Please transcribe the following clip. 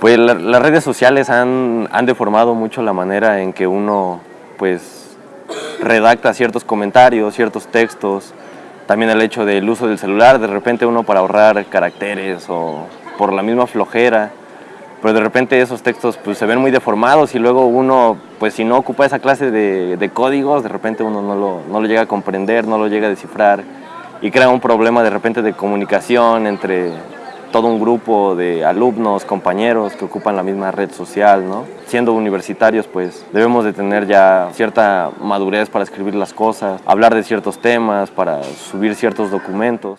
Pues la- las redes sociales han, han deformado mucho la manera en que uno pues redacta ciertos comentarios, ciertos textos. También el hecho del uso del celular, de repente uno para ahorrar caracteres o por la misma flojera. Pero de repente esos textos pues, se ven muy deformados y luego uno, pues si no ocupa esa clase de, de códigos, de repente uno no lo, no lo llega a comprender, no lo llega a descifrar y crea un problema de repente de comunicación entre todo un grupo de alumnos, compañeros que ocupan la misma red social, ¿no? Siendo universitarios, pues debemos de tener ya cierta madurez para escribir las cosas, hablar de ciertos temas, para subir ciertos documentos.